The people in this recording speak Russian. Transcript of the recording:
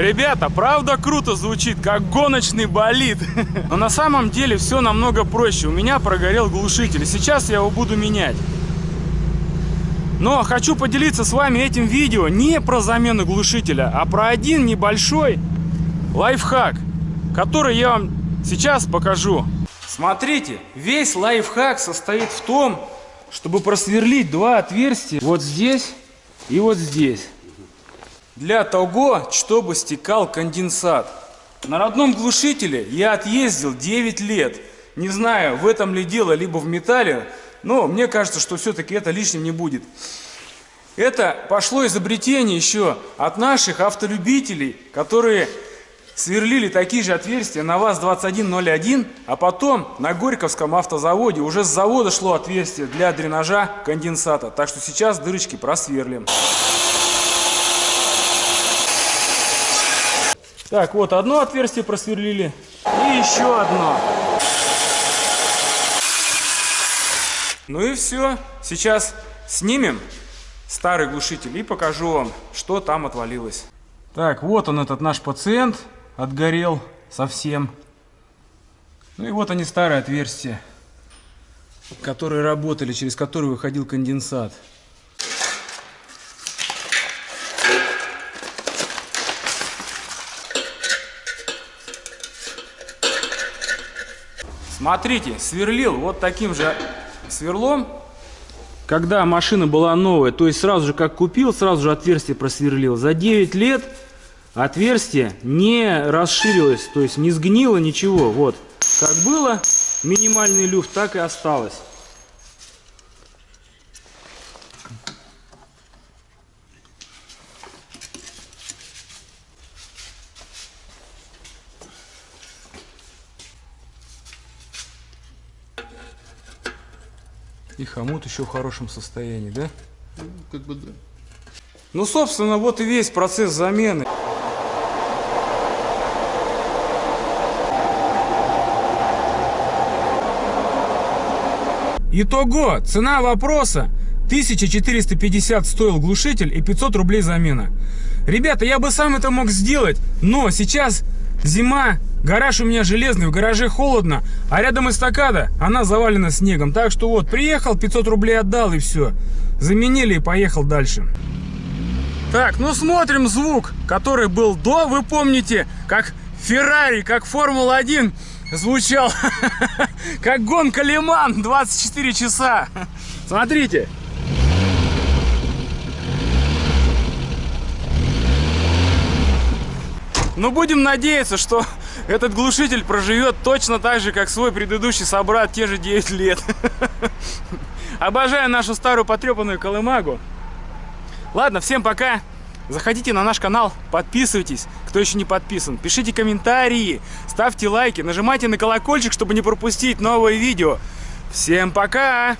Ребята, правда круто звучит, как гоночный болид. Но на самом деле все намного проще. У меня прогорел глушитель. Сейчас я его буду менять. Но хочу поделиться с вами этим видео не про замену глушителя, а про один небольшой лайфхак, который я вам сейчас покажу. Смотрите, весь лайфхак состоит в том, чтобы просверлить два отверстия вот здесь и вот здесь. Для того, чтобы стекал конденсат. На родном глушителе я отъездил 9 лет. Не знаю, в этом ли дело, либо в металле, но мне кажется, что все-таки это лишним не будет. Это пошло изобретение еще от наших автолюбителей, которые сверлили такие же отверстия на ВАЗ-2101, а потом на Горьковском автозаводе уже с завода шло отверстие для дренажа конденсата. Так что сейчас дырочки просверлим. Так, вот одно отверстие просверлили и еще одно. Ну и все. Сейчас снимем старый глушитель и покажу вам, что там отвалилось. Так, вот он этот наш пациент отгорел совсем. Ну и вот они старые отверстия, которые работали, через которые выходил конденсат. Смотрите, сверлил вот таким же сверлом, когда машина была новая, то есть сразу же как купил, сразу же отверстие просверлил. За 9 лет отверстие не расширилось, то есть не сгнило ничего. Вот, как было минимальный люфт, так и осталось. И хомут еще в хорошем состоянии, да? Ну, как бы да. Ну, собственно, вот и весь процесс замены. Итого, цена вопроса 1450 стоил глушитель и 500 рублей замена. Ребята, я бы сам это мог сделать, но сейчас зима, Гараж у меня железный, в гараже холодно, а рядом эстакада, она завалена снегом. Так что вот, приехал, 500 рублей отдал и все. Заменили и поехал дальше. Так, ну смотрим звук, который был до, вы помните, как Феррари, как Формула-1 звучал, как гонка Лиман 24 часа. Смотрите. Ну, будем надеяться, что этот глушитель проживет точно так же, как свой предыдущий собрат, те же 9 лет. Обожаю нашу старую потрепанную колымагу. Ладно, всем пока. Заходите на наш канал, подписывайтесь, кто еще не подписан. Пишите комментарии, ставьте лайки, нажимайте на колокольчик, чтобы не пропустить новые видео. Всем пока!